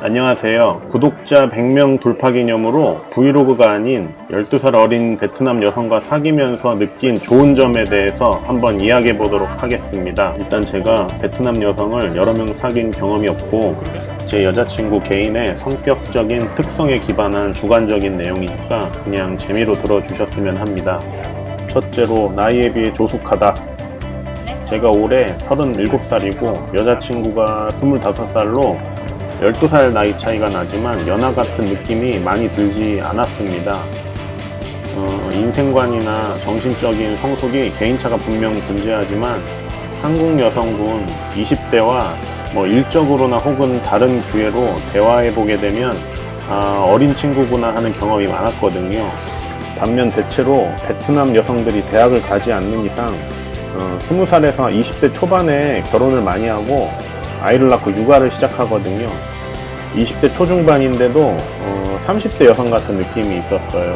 안녕하세요. 구독자 100명 돌파 기념으로 브이로그가 아닌 12살 어린 베트남 여성과 사귀면서 느낀 좋은 점에 대해서 한번 이야기해 보도록 하겠습니다. 일단 제가 베트남 여성을 여러 명 사귄 경험이 없고 제 여자친구 개인의 성격적인 특성에 기반한 주관적인 내용이니까 그냥 재미로 들어주셨으면 합니다. 첫째로 나이에 비해 조숙하다. 제가 올해 37살이고 여자친구가 25살로 12살 나이 차이가 나지만 연하 같은 느낌이 많이 들지 않았습니다. 어, 인생관이나 정신적인 성숙이 개인차가 분명 존재하지만 한국 여성분 20대와 뭐 일적으로나 혹은 다른 기회로 대화해보게 되면 아, 어린 친구구나 하는 경험이 많았거든요. 반면 대체로 베트남 여성들이 대학을 가지 않는 이상 어, 20살에서 20대 초반에 결혼을 많이 하고 아이를 낳고 육아를 시작하거든요. 20대 초중반인데도 어, 30대 여성 같은 느낌이 있었어요.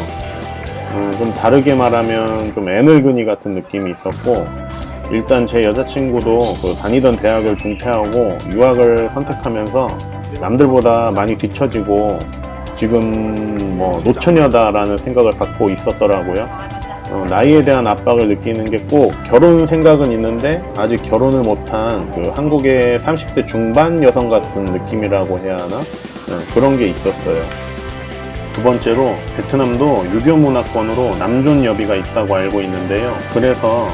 어, 좀 다르게 말하면 좀 애늙은이 같은 느낌이 있었고 일단 제 여자친구도 그 다니던 대학을 중퇴하고 유학을 선택하면서 남들보다 많이 뒤처지고 지금 뭐 노처녀다라는 생각을 갖고 있었더라고요. 어, 나이에 대한 압박을 느끼는 게 꼭 결혼 생각은 있는데 아직 결혼을 못한 그 한국의 30대 중반 여성 같은 느낌이라고 해야 하나 어, 그런 게 있었어요. 두 번째로 베트남도 유교 문화권으로 남존 여비가 있다고 알고 있는데요. 그래서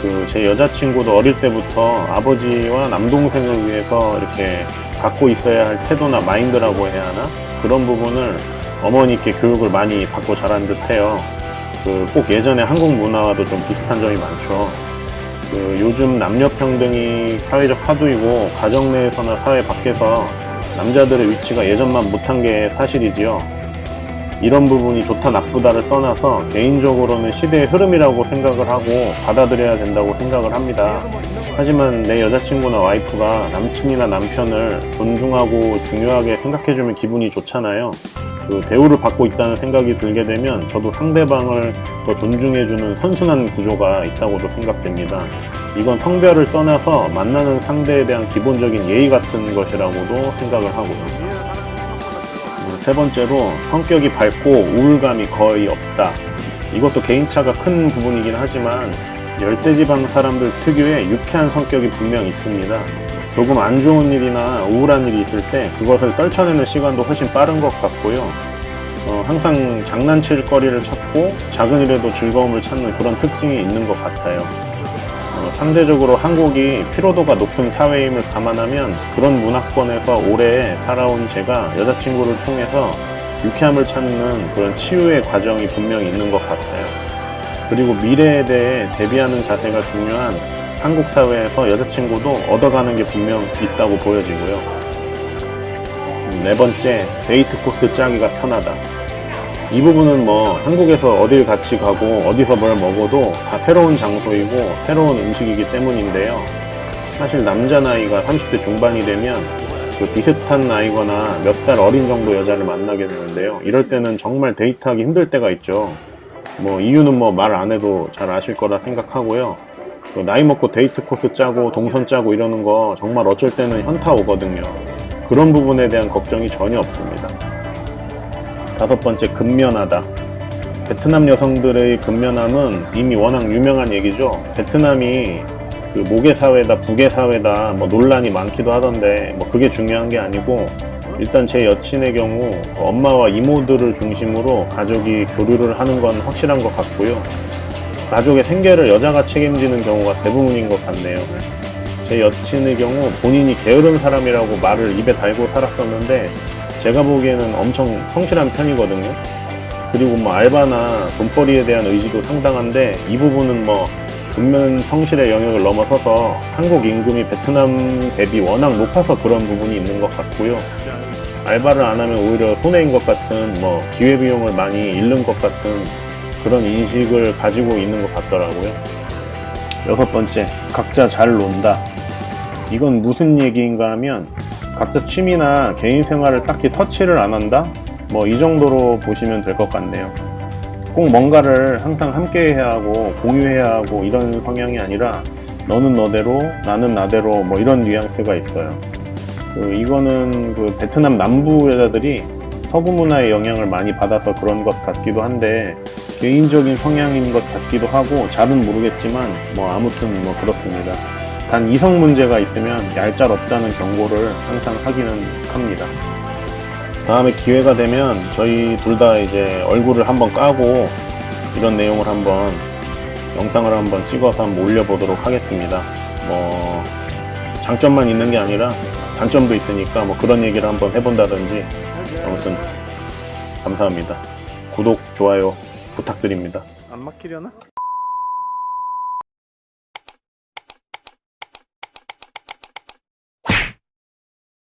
그 제 여자친구도 어릴 때부터 아버지와 남동생을 위해서 이렇게 갖고 있어야 할 태도나 마인드라고 해야 하나 그런 부분을 어머니께 교육을 많이 받고 자란 듯해요. 그 꼭 예전에 한국 문화와도 좀 비슷한 점이 많죠. 그 요즘 남녀 평등이 사회적 화두이고 가정 내에서나 사회 밖에서 남자들의 위치가 예전만 못한 게 사실이지요. 이런 부분이 좋다 나쁘다를 떠나서 개인적으로는 시대의 흐름이라고 생각을 하고 받아들여야 된다고 생각을 합니다. 하지만 내 여자친구나 와이프가 남친이나 남편을 존중하고 중요하게 생각해주면 기분이 좋잖아요. 그 대우를 받고 있다는 생각이 들게 되면 저도 상대방을 더 존중해주는 선순환 구조가 있다고도 생각됩니다. 이건 성별을 떠나서 만나는 상대에 대한 기본적인 예의 같은 것이라고도 생각을 하고요. 음, 세 번째로 성격이 밝고 우울감이 거의 없다. 이것도 개인차가 큰 부분이긴 하지만 열대지방 사람들 특유의 유쾌한 성격이 분명 있습니다. 조금 안 좋은 일이나 우울한 일이 있을 때 그것을 떨쳐내는 시간도 훨씬 빠른 것 같고요. 어, 항상 장난칠 거리를 찾고 작은 일에도 즐거움을 찾는 그런 특징이 있는 것 같아요. 어, 상대적으로 한국이 피로도가 높은 사회임을 감안하면 그런 문화권에서 오래 살아온 제가 여자친구를 통해서 유쾌함을 찾는 그런 치유의 과정이 분명히 있는 것 같아요. 그리고 미래에 대해 대비하는 자세가 중요한 한국 사회에서 여자친구도 얻어가는 게 분명 있다고 보여지고요. 음, 네 번째, 데이트 코스 짜기가 편하다. 이 부분은 뭐 한국에서 어딜 같이 가고 어디서 뭘 먹어도 다 새로운 장소이고 새로운 음식이기 때문인데요. 사실 남자 나이가 30대 중반이 되면 그 비슷한 나이거나 몇 살 어린 정도 여자를 만나게 되는데요. 이럴 때는 정말 데이트하기 힘들 때가 있죠. 뭐 이유는 뭐 말 안 해도 잘 아실 거라 생각하고요. 그 나이 먹고 데이트 코스 짜고 동선 짜고 이러는 거 정말 어쩔 때는 현타 오거든요. 그런 부분에 대한 걱정이 전혀 없습니다. 다섯 번째, 근면하다. 베트남 여성들의 근면함은 이미 워낙 유명한 얘기죠. 베트남이 그 모계 사회다, 부계 사회다, 뭐 논란이 많기도 하던데, 뭐 그게 중요한 게 아니고, 일단 제 여친의 경우 엄마와 이모들을 중심으로 가족이 교류를 하는 건 확실한 것 같고요. 가족의 생계를 여자가 책임지는 경우가 대부분인 것 같네요. 제 여친의 경우 본인이 게으른 사람이라고 말을 입에 달고 살았었는데 제가 보기에는 엄청 성실한 편이거든요. 그리고 뭐 알바나 돈벌이에 대한 의지도 상당한데 이 부분은 뭐 근면 성실의 영역을 넘어서서 한국 임금이 베트남 대비 워낙 높아서 그런 부분이 있는 것 같고요. 알바를 안 하면 오히려 손해인 것 같은 뭐 기회비용을 많이 잃는 것 같은 그런 인식을 가지고 있는 것 같더라고요. 여섯 번째, 각자 잘 논다. 이건 무슨 얘기인가 하면 각자 취미나 개인 생활을 딱히 터치를 안 한다? 뭐 이 정도로 보시면 될 것 같네요. 꼭 뭔가를 항상 함께 해야 하고 공유해야 하고 이런 성향이 아니라 너는 너대로 나는 나대로 뭐 이런 뉘앙스가 있어요. 그 이거는 그 베트남 남부 여자들이 서구 문화의 영향을 많이 받아서 그런 것 같기도 한데 개인적인 성향인 것 같기도 하고 잘은 모르겠지만 뭐 아무튼 뭐 그렇습니다. 단 이성 문제가 있으면 얄짤없다는 경고를 항상 하기는 합니다. 다음에 기회가 되면 저희 둘 다 이제 얼굴을 한번 까고 이런 내용을 한번 영상을 한번 찍어서 한번 올려보도록 하겠습니다. 뭐 장점만 있는 게 아니라 단점도 있으니까 뭐 그런 얘기를 한번 해본다든지 아무튼 감사합니다. 구독, 좋아요 부탁드립니다. 안 막히려나?